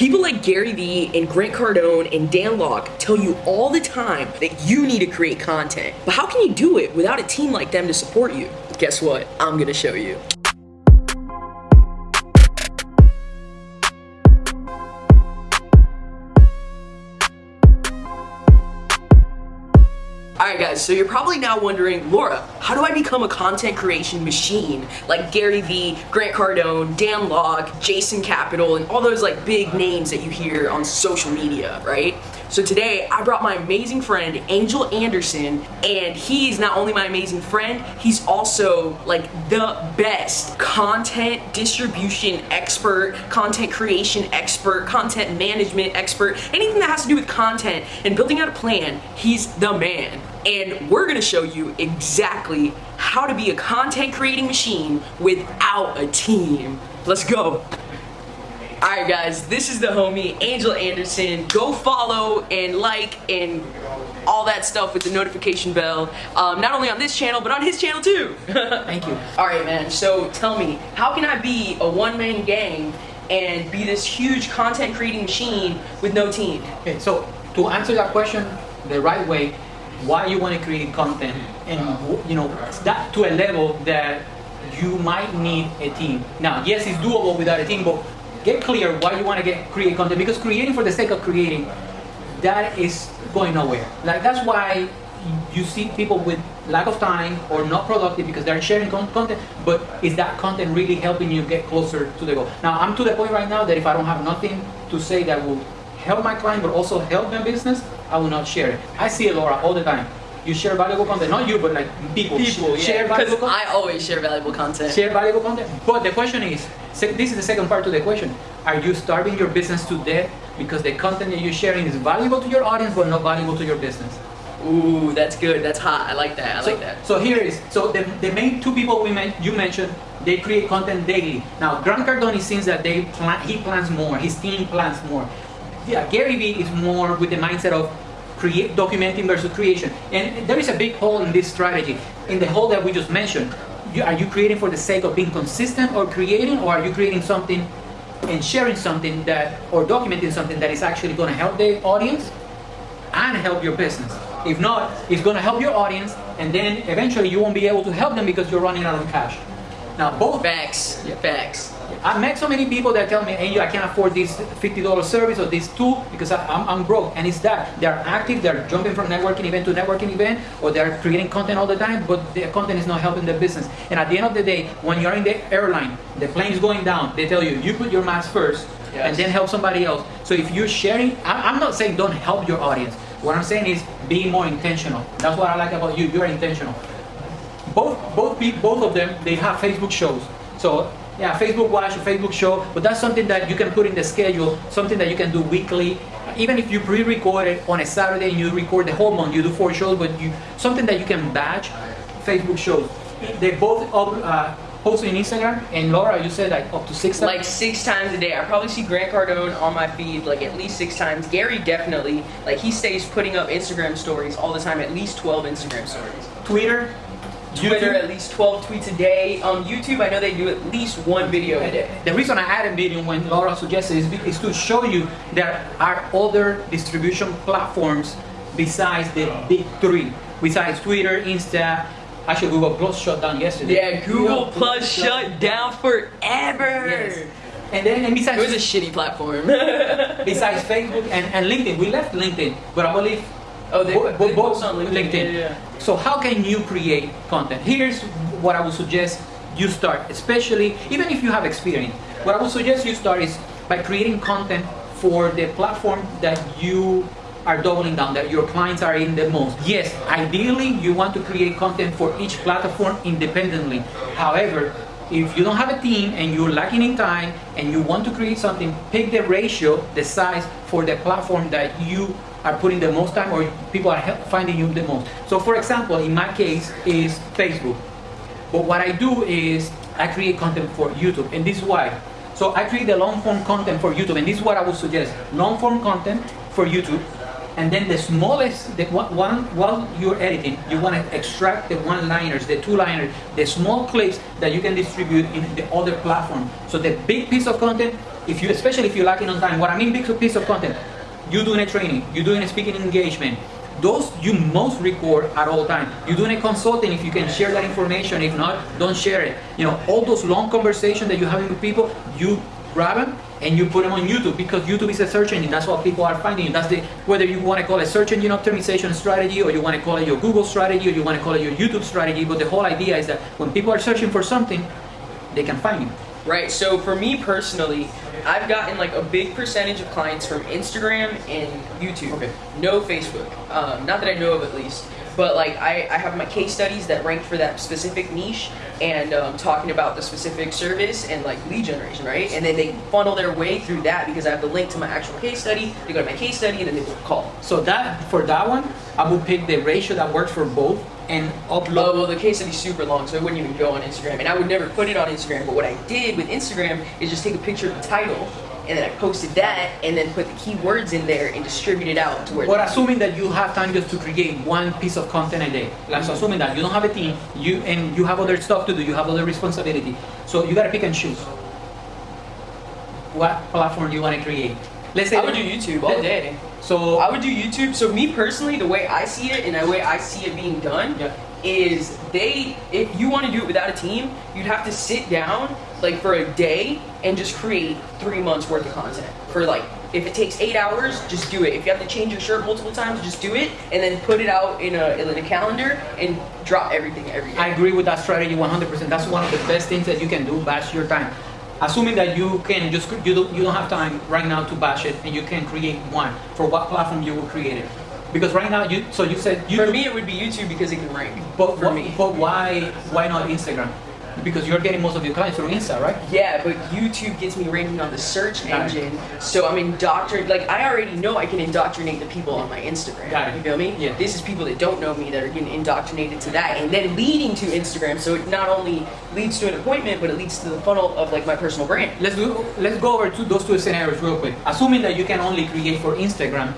People like Gary Vee and Grant Cardone and Dan Lok tell you all the time that you need to create content. But how can you do it without a team like them to support you? Guess what? I'm gonna show you. Guys, so you're probably now wondering, Laura, how do I become a content creation machine like Gary Vee, Grant Cardone, Dan Lok, Jason Capital, and all those like big names that you hear on social media, right? So today I brought my amazing friend Angel Anderson and he's not only my amazing friend, he's also like the best content distribution expert, content creation expert, content management expert, anything that has to do with content and building out a plan, he's the man and we're gonna show you exactly how to be a content creating machine without a team. Let's go. Alright guys, this is the homie, Angel Anderson. Go follow and like and all that stuff with the notification bell. Um, not only on this channel, but on his channel too. Thank you. Alright man, so tell me, how can I be a one-man gang and be this huge content creating machine with no team? Okay, so to answer that question the right way, why you want to create content and you know that to a level that you might need a team. Now, yes, it's doable without a team, but get clear why you want to get create content because creating for the sake of creating that is going nowhere. Like that's why you see people with lack of time or not productive because they're sharing content, but is that content really helping you get closer to the goal? Now, I'm to the point right now that if I don't have nothing to say that will help my client but also help my business, I will not share it. I see it, Laura, all the time. You share valuable content, not you, but like people. People, yeah, share valuable because I always share valuable content. Share valuable content. But the question is, this is the second part to the question. Are you starving your business to death because the content that you're sharing is valuable to your audience but not valuable to your business? Ooh, that's good. That's hot. I like that. I so, like that. So here is, so the, the main two people we met, you mentioned, they create content daily. Now, Grant Cardone seems that they plan, he plans more, his team plans more. Yeah, Gary Vee is more with the mindset of create documenting versus creation. And there is a big hole in this strategy. In the hole that we just mentioned, you, are you creating for the sake of being consistent or creating, or are you creating something and sharing something that, or documenting something that is actually going to help the audience and help your business? If not, it's going to help your audience, and then eventually you won't be able to help them because you're running out of cash. Now, both facts, yeah. facts. I met so many people that tell me, hey, I can't afford this $50 service or this tool because I, am I'm, I'm broke. And it's that. They're active, they're jumping from networking event to networking event, or they're creating content all the time, but their content is not helping their business. And at the end of the day, when you're in the airline, the plane's going down, they tell you, you put your mask first, yes. and then help somebody else. So if you're sharing, I, I'm not saying don't help your audience. What I'm saying is be more intentional. That's what I like about you. You're intentional. Both both both of them they have Facebook shows. So yeah, Facebook Watch, a Facebook show, but that's something that you can put in the schedule, something that you can do weekly. Even if you pre-record it on a Saturday and you record the whole month, you do four shows, but you something that you can batch. Facebook shows. They both uh, post on Instagram, and Laura, you said like up to six times? Like six times a day. I probably see Grant Cardone on my feed like at least six times. Gary definitely, like he stays putting up Instagram stories all the time, at least 12 Instagram stories. Twitter, Twitter YouTube? at least 12 tweets a day. On YouTube, I know they do at least one video a day. The reason I added a video when Laura suggested is, is to show you there are other distribution platforms besides the big three. Besides Twitter, Insta, actually Google Plus shut down yesterday. Yeah, Google, Google Plus shut down forever. Yes. And then and besides... It was a shitty platform. besides Facebook and, and LinkedIn. We left LinkedIn, but I believe Oh, they, both, they on LinkedIn. LinkedIn. Yeah, yeah. So how can you create content? Here's what I would suggest you start, especially even if you have experience. What I would suggest you start is by creating content for the platform that you are doubling down, that your clients are in the most. Yes, ideally you want to create content for each platform independently. However, if you don't have a team and you're lacking in time and you want to create something, pick the ratio, the size for the platform that you are putting the most time or people are finding you the most. So for example, in my case is Facebook. But what I do is I create content for YouTube and this is why. So I create the long form content for YouTube and this is what I would suggest. Long form content for YouTube and then the smallest, the one, while you're editing, you want to extract the one-liners, the two-liners, the small clips that you can distribute in the other platform. So the big piece of content, if you, especially if you're lacking on time, what I mean big piece of content, you doing a training, you're doing a speaking engagement, those you must record at all time. You're doing a consulting, if you can share that information, if not, don't share it. You know, all those long conversations that you're having with people, you grab them and you put them on YouTube because YouTube is a search engine. That's what people are finding. That's the whether you want to call it search engine optimization strategy or you want to call it your Google strategy or you want to call it your YouTube strategy. But the whole idea is that when people are searching for something, they can find you. Right. So for me personally, I've gotten like a big percentage of clients from Instagram and YouTube. Okay. No Facebook. Um, not that I know of at least. But like I, I have my case studies that rank for that specific niche and um, talking about the specific service and like lead generation, right? And then they funnel their way through that because I have the link to my actual case study. They go to my case study and then they call. So that for that one, I would pick the ratio that works for both and upload. Oh, well, the case study's super long, so it wouldn't even go on Instagram. And I would never put it on Instagram, but what I did with Instagram is just take a picture of the title, and then I posted that, and then put the keywords in there and distribute it out to where But assuming that you have time just to create one piece of content a day, like so assuming that you don't have a team, you and you have other stuff to do, you have other responsibility, so you gotta pick and choose. What platform do you want to create? Let's say I would do YouTube all day. So I would do YouTube. So me personally, the way I see it and the way I see it being done Yeah. is they, if you want to do it without a team, you'd have to sit down like for a day and just create three months worth of content. For like, if it takes eight hours, just do it. If you have to change your shirt multiple times, just do it and then put it out in a, in a calendar and drop everything every day. I agree with that strategy 100%. That's one of the best things that you can do, bash your time. Assuming that you can just, you don't, you don't have time right now to bash it and you can create one, for what platform you will create it. Because right now, you, so you said you for me, it would be YouTube because it can rank. but, for wh- me. but why, why not Instagram? Because you're getting most of your clients through Insta, right? Yeah, but YouTube gets me ranking on the search engine, so I'm indoctrinated. Like I already know I can indoctrinate the people on my Instagram. Got it. You feel me? Yeah. This is people that don't know me that are getting indoctrinated to that, and then leading to Instagram. So it not only leads to an appointment, but it leads to the funnel of like my personal brand. Let's do, let's go over to those two scenarios real quick. Assuming that you can only create for Instagram,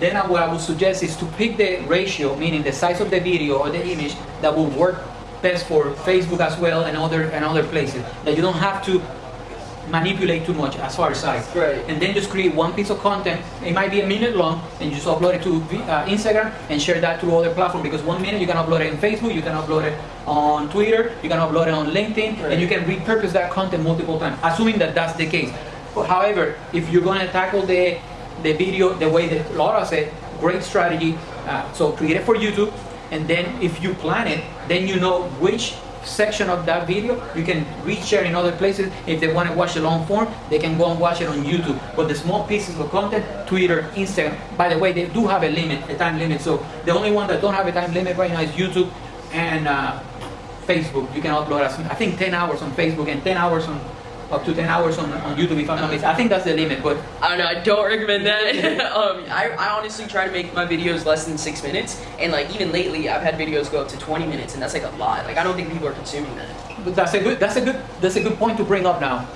then what I would suggest is to pick the ratio, meaning the size of the video or the image that will work best for Facebook as well and other and other places. That you don't have to manipulate too much as far as size. Right. And then just create one piece of content. It might be a minute long, and you just upload it to uh, Instagram and share that to other platforms. Because one minute you can upload it on Facebook, you can upload it on Twitter, you can upload it on LinkedIn, Right. and you can repurpose that content multiple times. Assuming that that's the case. However, if you're going to tackle the the video the way that Laura said, great strategy. Uh, so create it for YouTube, and then if you plan it, then you know which section of that video you can reshare in other places. If they want to watch the long form, they can go and watch it on YouTube. But the small pieces of content, Twitter, Instagram. By the way, they do have a limit, a time limit. So the only one that don't have a time limit right now is YouTube and uh, Facebook. You can upload, as, I think, 10 hours on Facebook and 10 hours on up to 10 hours on, on YouTube if I'm not mistaken. I think that's the limit, but I don't know. I don't recommend that. um, I, I honestly try to make my videos less than six minutes, and like even lately, I've had videos go up to 20 minutes, and that's like a lot. Like I don't think people are consuming that. But that's a good that's a good that's a good point to bring up now.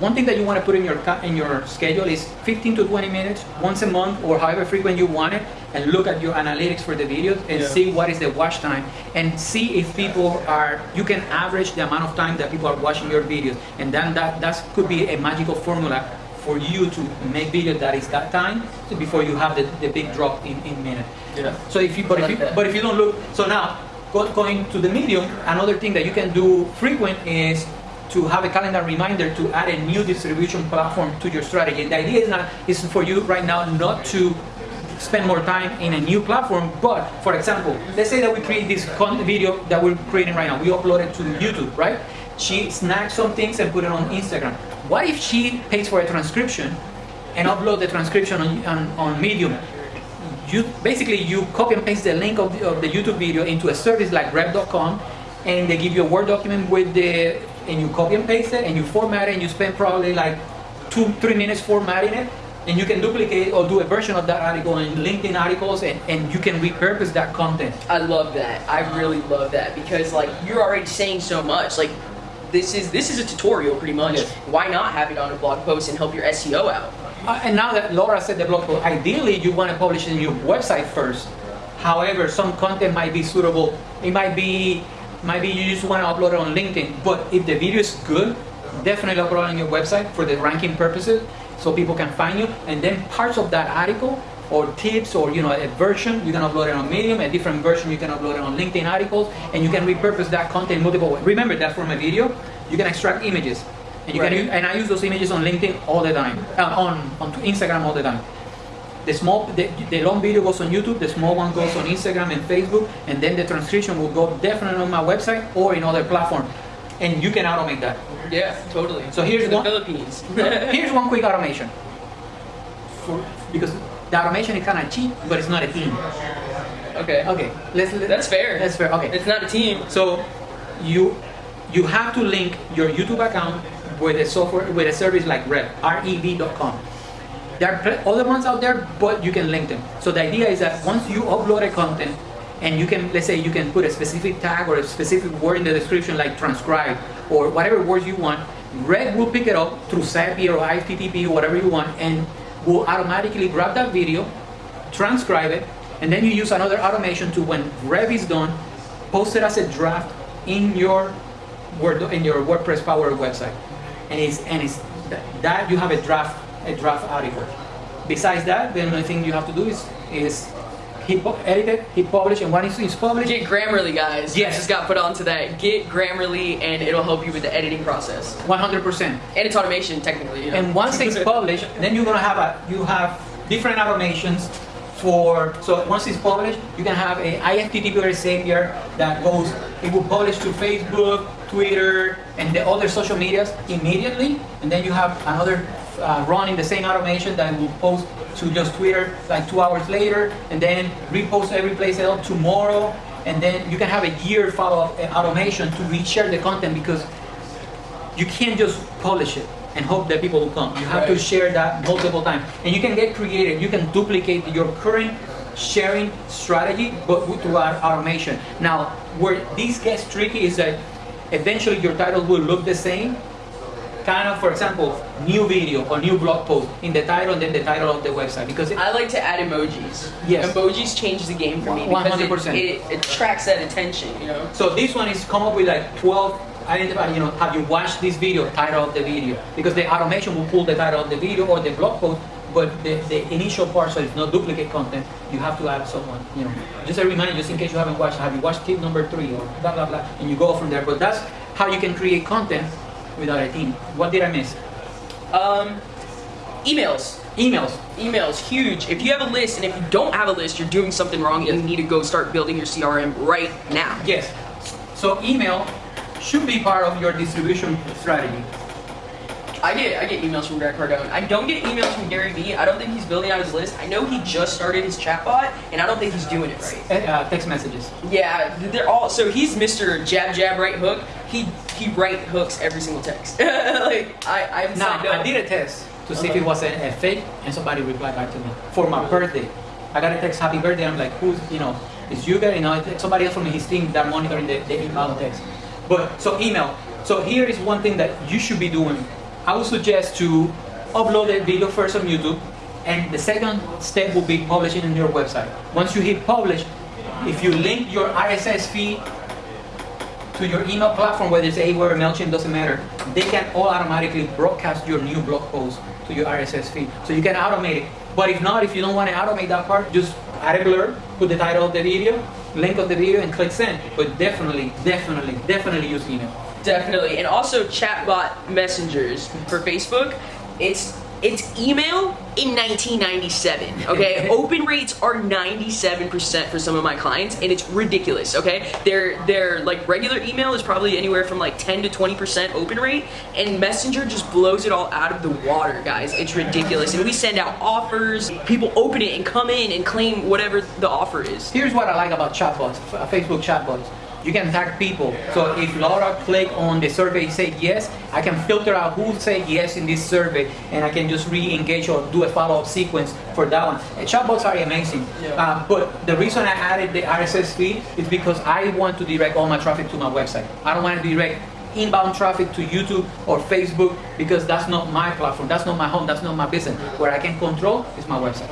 One thing that you want to put in your in your schedule is 15 to 20 minutes once a month or however frequent you want it, and look at your analytics for the videos and Yeah. see what is the watch time and see if people are. You can average the amount of time that people are watching your videos, and then that that could be a magical formula for you to make videos that is that time before you have the, the big drop in, in minute. Yeah. So if you, but if you, but if you don't look, so now going to the medium, another thing that you can do frequent is to have a calendar reminder to add a new distribution platform to your strategy. The idea is not is for you right now not to spend more time in a new platform, but for example, let's say that we create this video that we're creating right now. We upload it to YouTube, right? She snags some things and put it on Instagram. What if she pays for a transcription and upload the transcription on, on, on Medium? you basically you copy and paste the link of the, of the YouTube video into a service like Rev.com, and they give you a Word document with the and you copy and paste it and you format it and you spend probably like two three minutes formatting it and you can duplicate or do a version of that article in LinkedIn articles and, and you can repurpose that content. I love that. I really love that because like you're already saying so much. Like this is this is a tutorial pretty much. Yes. Why not have it on a blog post and help your SEO out? Uh, and now that Laura said the blog post, ideally you want to publish it in your website first. However, some content might be suitable. It might be, might be you just want to upload it on LinkedIn. But if the video is good, definitely upload it on your website for the ranking purposes, so people can find you. And then parts of that article or tips or you know a version you can upload it on medium a different version you can upload it on linkedin articles and you can repurpose that content multiple ways. Remember that from a video. You can extract images. And you Right. can and i use those images on linkedin all the time. Uh, on on instagram all the time. The small the, the long video goes on youtube the small one goes on instagram and facebook and then the transcription will go definitely on my website or in other platform and you can automate that Yeah, totally. So here's the one- Philippines. Here's one quick automation. For, because the automation is kind of cheap, but it's not a team. okay. Okay, let's. let- That's fair. That's fair. Okay. It's not a team. So you you have to link your YouTube account with a software with a service like Rev, rev.com. There are other ones out there, but you can link them. So the idea is that once you upload a content, and you can let's say you can put a specific tag or a specific word in the description like transcribe or whatever words you want, Rev will pick it up through Zapier or IFTTT or whatever you want, and will automatically grab that video, transcribe it, and then you use another automation to when Rev is done, post it as a draft in your Word in your WordPress Power website, and it's and it's that, that you have a draft a draft article. Besides that, the only thing you have to do is is hit pu- edit it, hit publish, and once it's published, Get Grammarly, guys. Yes. Just got put on that. Get Grammarly, and it'll help you with the editing process. 100 percent. And it's automation, technically. You know? And once it's published, then you're gonna have a you have different automations for so once it's published, you can have a IFTTT or a Zapier that goes it will publish to Facebook, Twitter, and the other social medias immediately, and then you have another uh, running the same automation that will post to just Twitter like two hours later, and then repost every place else tomorrow, and then you can have a year follow-up automation to reshare the content because you can't just publish it and hope that people will come. You have to share that multiple times. And you can get creative. You can duplicate your current sharing strategy, but with- automation. Now, where this gets tricky is that eventually your title will look the same. Kind of, for example, new video or new blog post in the title and then the title of the website. Because it, I like to add emojis. Yes. Emojis change the game for me because 100%. it, it attracts that attention, you know? So this one is come up with like 12 identify, you know, have you watched this video, title of the video? Because the automation will pull the title of the video or the blog post, but the, the initial part, so it's not duplicate content, you have to add someone, you know. Just a reminder, just in case you haven't watched, have you watched tip number three or blah, blah, blah, and you go from there. But that's how you can create content without a team. What did I miss? Um, emails. Emails. Emails, huge. If you have a list and if you don't have a list, you're doing something wrong. You need to go start building your CRM right now. Yes. So email should be part of your distribution strategy. I get I get emails from Grant Cardone. I don't get emails from Gary Vee. I don't think he's building out his list. I know he just started his chatbot, and I don't think he's doing it right. Uh, text messages. Yeah, they're all so he's Mr. Jab Jab Right Hook. He he right hooks every single text. like I Now. I did a test to see if Uh-huh. it was a, a fake, and somebody replied back to me for my birthday. I got a text, happy birthday. I'm like, who's, you know, it's you guys, you know, somebody else from his team that monitoring the, the email text. But, so email. So here is one thing that you should be doing. I would suggest to upload a video first on YouTube, and the second step will be publishing on your website. Once you hit publish, if you link your RSS feed to your email platform, whether it's or MailChimp, doesn't matter. They can all automatically broadcast your new blog post to your RSS feed. So you can automate it. But if not, if you don't want to automate that part, just add a blur, put the title of the video, link of the video, and click send. But definitely, definitely, definitely use email. Definitely, and also chatbot messengers for Facebook. It's it's email in 1997. Okay, open rates are 97% for some of my clients, and it's ridiculous. Okay, their their like regular email is probably anywhere from like 10 to 20% open rate, and Messenger just blows it all out of the water, guys. It's ridiculous, and we send out offers. People open it and come in and claim whatever the offer is. Here's what I like about chatbots, f- Facebook chatbots. You can tag people. So if Laura click on the survey, say yes, I can filter out who said yes in this survey, and I can just re-engage or do a follow-up sequence for that one. And chatbots are amazing. Yeah. Uh, but the reason I added the RSS feed is because I want to direct all my traffic to my website. I don't want to direct inbound traffic to YouTube or Facebook because that's not my platform, that's not my home, that's not my business. Where I can control is my website.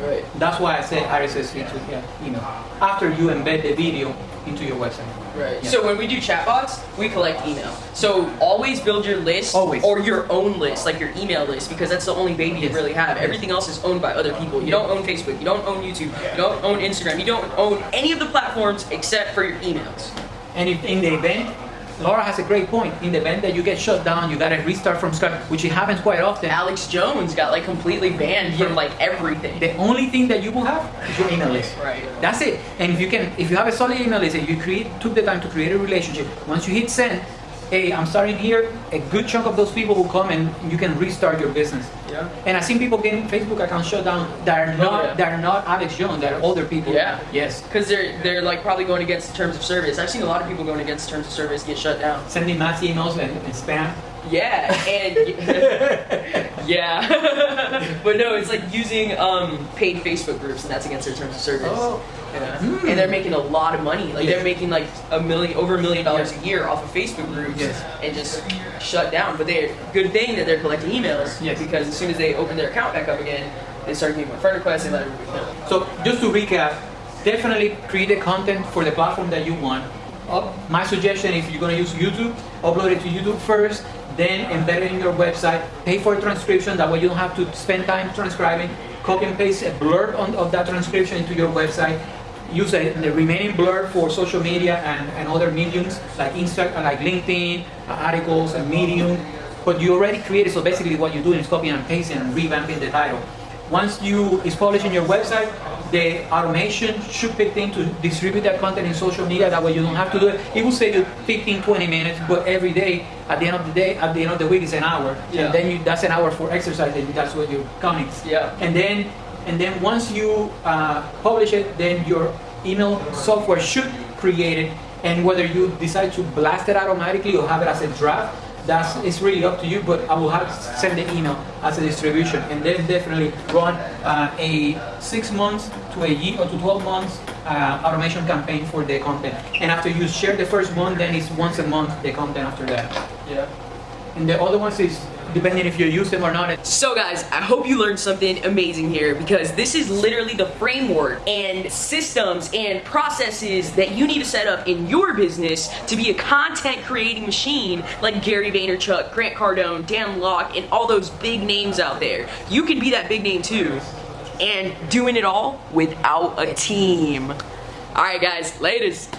Right. That's why I say RSS feed to yeah, email. After you embed the video into your website. Right. Yeah. So when we do chatbots, we collect email. So always build your list Always. or your own list, like your email list, because that's the only baby you Yes. really have. Everything else is owned by other people. You don't own Facebook, you don't own YouTube, you don't own Instagram, you don't own any of the platforms except for your emails. And if in the event, Laura has a great point. In the event that you get shut down, you gotta restart from scratch, which it happens quite often. Alex Jones got like completely banned from like everything. The only thing that you will have is your email list. Right. That's it. And if you can, if you have a solid email list and you create, took the time to create a relationship, once you hit send, hey, I'm starting here. A good chunk of those people will come and you can restart your business. Yeah. And I've seen people getting Facebook accounts shut down that are oh, not yeah. that are not Alex Jones, that are older people. Yeah. Yes. Because they're they're like probably going against the terms of service. I've seen a lot of people going against terms of service get shut down. Sending mass emails and, and spam. Yeah, and yeah, but no, it's like using um, paid Facebook groups, and that's against their terms of service. Oh. Yeah. Hmm. And they're making a lot of money. Like Yes. they're making like a million, over a million dollars a year off of Facebook groups, Yes. and just shut down. But they good thing that they're collecting emails, Yes. because as soon as they open their account back up again, they start getting more friend requests and let everybody know. So just to recap, definitely create the content for the platform that you want. Uh, my suggestion, if you're gonna use YouTube, upload it to YouTube first, then embed it in your website. Pay for transcription, that way you don't have to spend time transcribing. Copy and paste a blurb on, of that transcription into your website. Use a, the remaining blurb for social media and, and other mediums like Insta, like LinkedIn, uh, articles, and Medium. But you already created, so basically what you're doing is copying and pasting and revamping the title. Once you is published in your website, the automation should pick in to distribute that content in social media. That way you don't have to do it. It will save you 15, 20 minutes, but every day, at the end of the day, at the end of the week is an hour. Yeah. And then you, that's an hour for exercise, and that's what you're counting. Yeah. And then, and then once you uh, publish it, then your email software should create it. And whether you decide to blast it automatically or have it as a draft, that's it's really up to you. But I will have send the email as a distribution, and then definitely run uh, a six months to a year or to 12 months uh, automation campaign for the content. And after you share the first month, then it's once a month the content after that. Yeah. And the other ones is depending if you use them or not. So guys, I hope you learned something amazing here because this is literally the framework and systems and processes that you need to set up in your business to be a content creating machine like Gary Vaynerchuk, Grant Cardone, Dan Lok, and all those big names out there. You can be that big name too and doing it all without a team. Alright guys, latest.